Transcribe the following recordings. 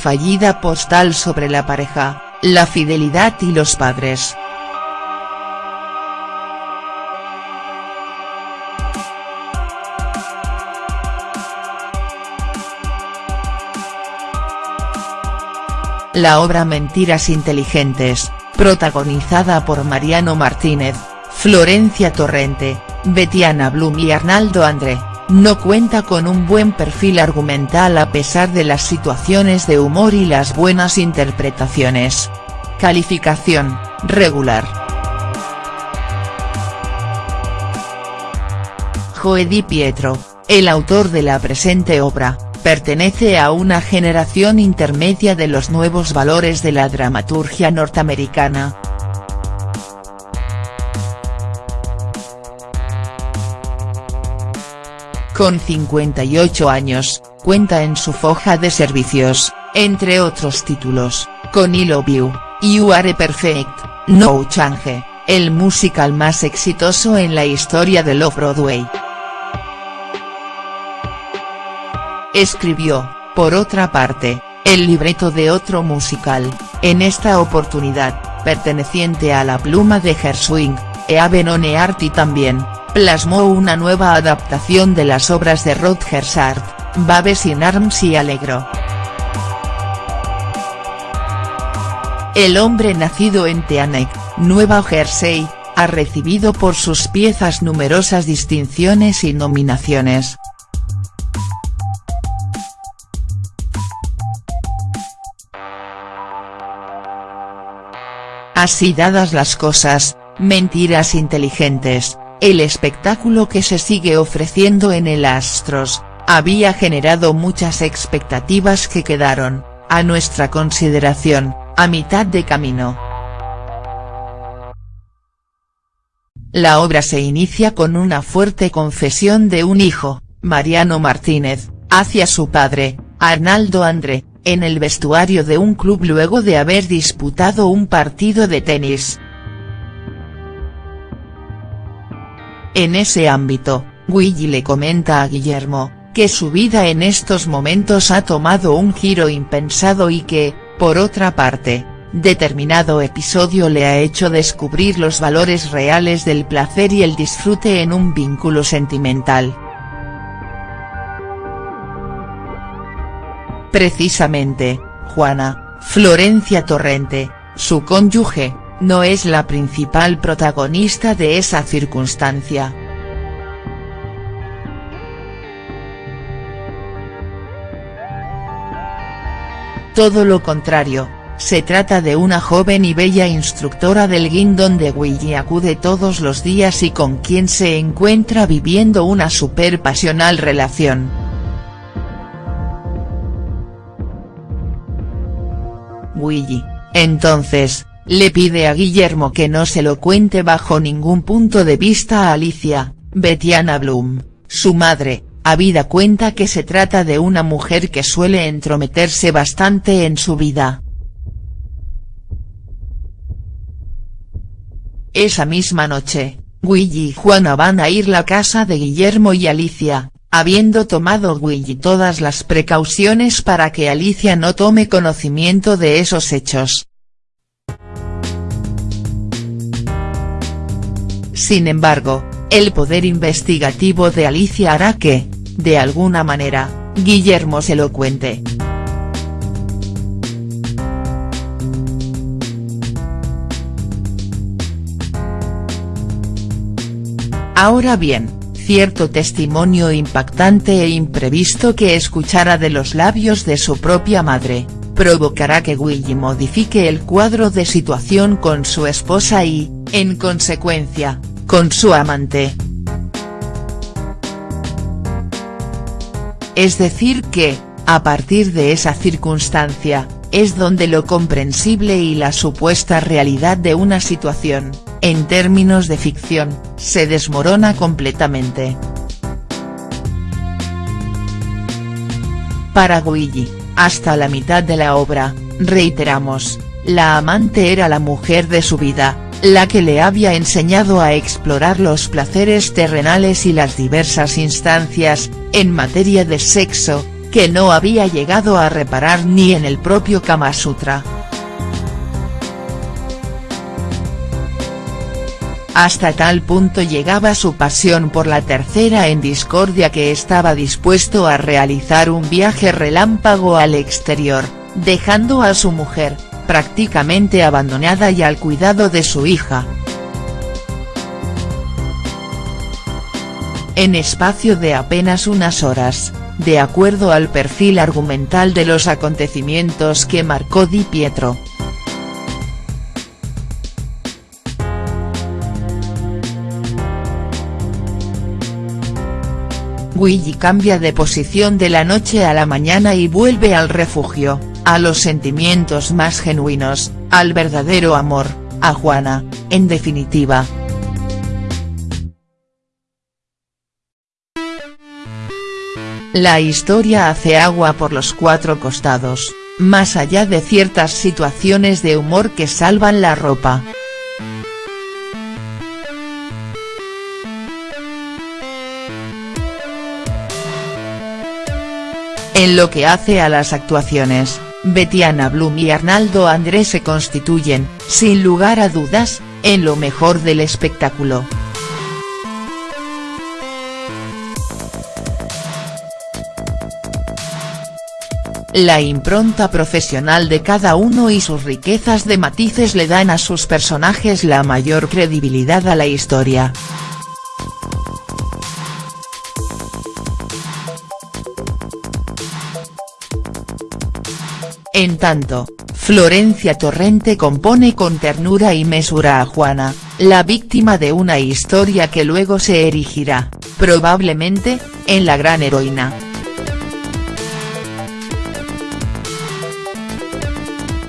fallida postal sobre la pareja, la fidelidad y los padres. La obra Mentiras inteligentes, protagonizada por Mariano Martínez, Florencia Torrente, Betiana Blum y Arnaldo André, no cuenta con un buen perfil argumental a pesar de las situaciones de humor y las buenas interpretaciones. Calificación, regular. Joe Di Pietro, el autor de la presente obra, pertenece a una generación intermedia de los nuevos valores de la dramaturgia norteamericana. Con 58 años, cuenta en su foja de servicios, entre otros títulos, con I Love You, You Are Perfect, No Change, el musical más exitoso en la historia de Love Broadway. Escribió, por otra parte, el libreto de otro musical, en esta oportunidad, perteneciente a la pluma de Gershwin, Eaven Arti también, plasmó una nueva adaptación de las obras de Rodger Hart, Babes in Arms y Alegro. El hombre nacido en Teaneck, Nueva Jersey, ha recibido por sus piezas numerosas distinciones y nominaciones. Así dadas las cosas, Mentiras inteligentes, el espectáculo que se sigue ofreciendo en el Astros, había generado muchas expectativas que quedaron, a nuestra consideración, a mitad de camino. La obra se inicia con una fuerte confesión de un hijo, Mariano Martínez, hacia su padre, Arnaldo André, en el vestuario de un club luego de haber disputado un partido de tenis. En ese ámbito, Willy le comenta a Guillermo, que su vida en estos momentos ha tomado un giro impensado y que, por otra parte, determinado episodio le ha hecho descubrir los valores reales del placer y el disfrute en un vínculo sentimental. Precisamente, Juana, Florencia Torrente, su cónyuge, no es la principal protagonista de esa circunstancia. Todo lo contrario, se trata de una joven y bella instructora del guindón de Willy acude todos los días y con quien se encuentra viviendo una super pasional relación. Willy, entonces, le pide a Guillermo que no se lo cuente bajo ningún punto de vista a Alicia, Betiana Bloom, su madre, habida cuenta que se trata de una mujer que suele entrometerse bastante en su vida. Esa misma noche, Willy y Juana van a ir a la casa de Guillermo y Alicia, habiendo tomado Willy todas las precauciones para que Alicia no tome conocimiento de esos hechos. Sin embargo, el poder investigativo de Alicia hará que, de alguna manera, Guillermo se lo cuente. Ahora bien, cierto testimonio impactante e imprevisto que escuchara de los labios de su propia madre, provocará que Willy modifique el cuadro de situación con su esposa y, en consecuencia, con su amante. Es decir que, a partir de esa circunstancia, es donde lo comprensible y la supuesta realidad de una situación, en términos de ficción, se desmorona completamente. Para Guigi, hasta la mitad de la obra, reiteramos, la amante era la mujer de su vida, la que le había enseñado a explorar los placeres terrenales y las diversas instancias, en materia de sexo, que no había llegado a reparar ni en el propio Kama Sutra. Hasta tal punto llegaba su pasión por la tercera en discordia que estaba dispuesto a realizar un viaje relámpago al exterior, dejando a su mujer, prácticamente abandonada y al cuidado de su hija. En espacio de apenas unas horas, de acuerdo al perfil argumental de los acontecimientos que marcó Di Pietro. Luigi cambia de posición de la noche a la mañana y vuelve al refugio, a los sentimientos más genuinos, al verdadero amor, a Juana, en definitiva. La historia hace agua por los cuatro costados, más allá de ciertas situaciones de humor que salvan la ropa. En lo que hace a las actuaciones, Betiana Blum y Arnaldo Andrés se constituyen, sin lugar a dudas, en lo mejor del espectáculo. La impronta profesional de cada uno y sus riquezas de matices le dan a sus personajes la mayor credibilidad a la historia. En tanto, Florencia Torrente compone con ternura y mesura a Juana, la víctima de una historia que luego se erigirá, probablemente, en la gran heroína.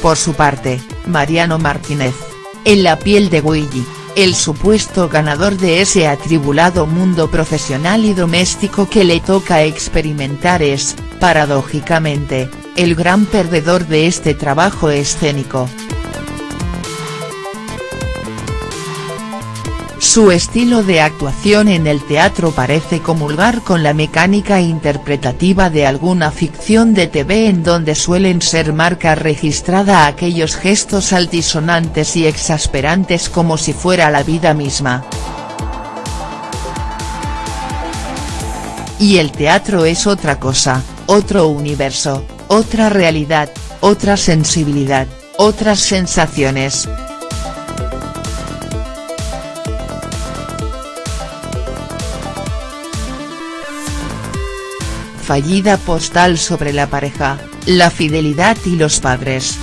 Por su parte, Mariano Martínez, en la piel de Guilly, el supuesto ganador de ese atribulado mundo profesional y doméstico que le toca experimentar es, paradójicamente, el gran perdedor de este trabajo escénico. Su estilo de actuación en el teatro parece comulgar con la mecánica interpretativa de alguna ficción de TV en donde suelen ser marca registrada aquellos gestos altisonantes y exasperantes como si fuera la vida misma. Y el teatro es otra cosa, otro universo, otra realidad, otra sensibilidad, otras sensaciones. Fallida postal sobre la pareja, la fidelidad y los padres.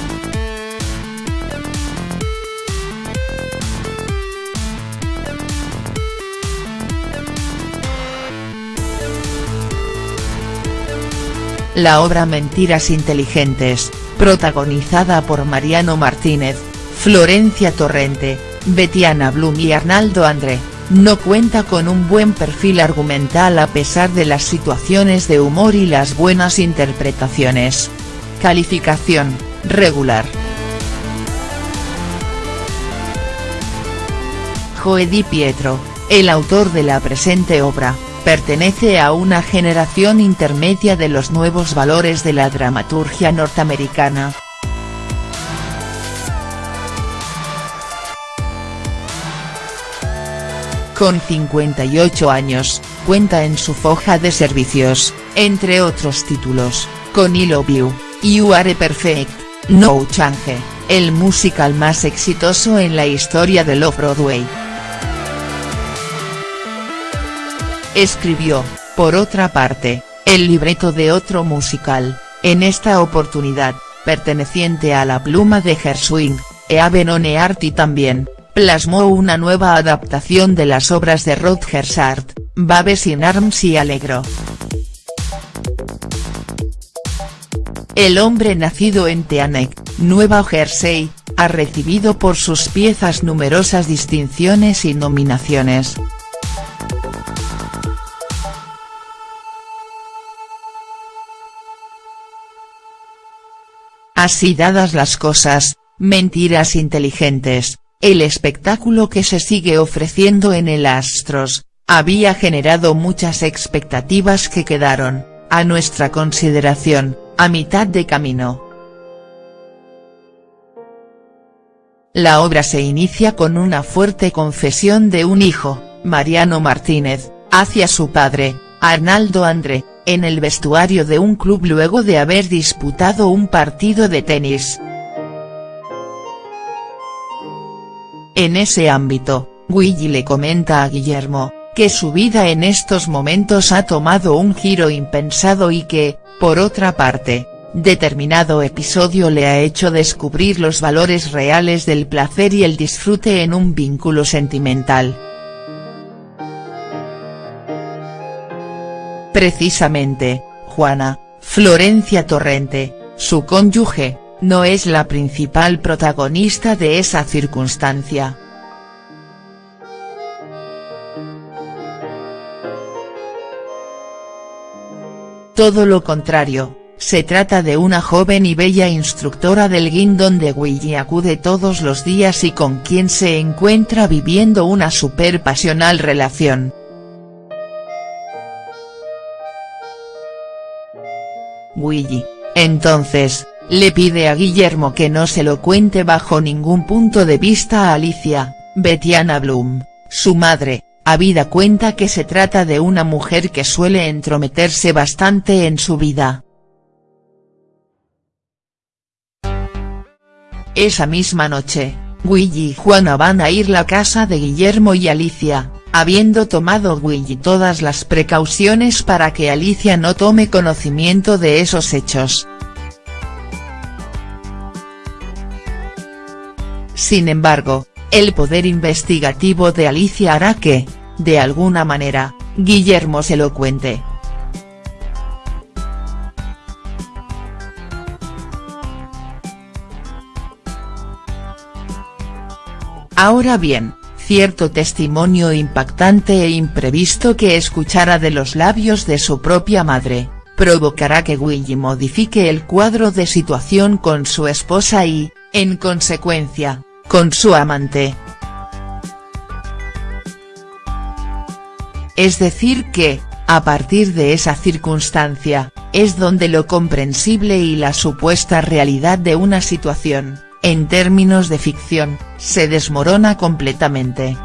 La obra Mentiras inteligentes, protagonizada por Mariano Martínez, Florencia Torrente, Betiana Blum y Arnaldo André, no cuenta con un buen perfil argumental a pesar de las situaciones de humor y las buenas interpretaciones. Calificación, regular. Joe Di Pietro, el autor de la presente obra, pertenece a una generación intermedia de los nuevos valores de la dramaturgia norteamericana. Con 58 años, cuenta en su foja de servicios, entre otros títulos, con I Love You, You Are Perfect, No Change, el musical más exitoso en la historia del Off-Broadway. Escribió, por otra parte, el libreto de otro musical, en esta oportunidad, perteneciente a la pluma de Gershwin, Eaven on y también, plasmó una nueva adaptación de las obras de Rodger Sart, Babes in Arms y Alegro. El hombre nacido en Teaneck, Nueva Jersey, ha recibido por sus piezas numerosas distinciones y nominaciones. Así dadas las cosas, mentiras inteligentes, el espectáculo que se sigue ofreciendo en el Astros, había generado muchas expectativas que quedaron, a nuestra consideración, a mitad de camino. La obra se inicia con una fuerte confesión de un hijo, Mariano Martínez, hacia su padre, Arnaldo André, en el vestuario de un club luego de haber disputado un partido de tenis. En ese ámbito, Willy le comenta a Guillermo, que su vida en estos momentos ha tomado un giro impensado y que, por otra parte, determinado episodio le ha hecho descubrir los valores reales del placer y el disfrute en un vínculo sentimental. Precisamente, Juana, Florencia Torrente, su cónyuge, no es la principal protagonista de esa circunstancia. Todo lo contrario, se trata de una joven y bella instructora del guindón de Willy acude todos los días y con quien se encuentra viviendo una super pasional relación. Willy, entonces, le pide a Guillermo que no se lo cuente bajo ningún punto de vista a Alicia, Betiana Bloom, su madre, habida cuenta que se trata de una mujer que suele entrometerse bastante en su vida. Esa misma noche, Willy y Juana van a ir la casa de Guillermo y Alicia, habiendo tomado Willy todas las precauciones para que Alicia no tome conocimiento de esos hechos. Sin embargo, el poder investigativo de Alicia hará que, de alguna manera, Guillermo se lo cuente. Ahora bien, cierto testimonio impactante e imprevisto que escuchara de los labios de su propia madre, provocará que Willy modifique el cuadro de situación con su esposa y, en consecuencia, con su amante. Es decir que, a partir de esa circunstancia, es donde lo comprensible y la supuesta realidad de una situación, en términos de ficción, se desmorona completamente.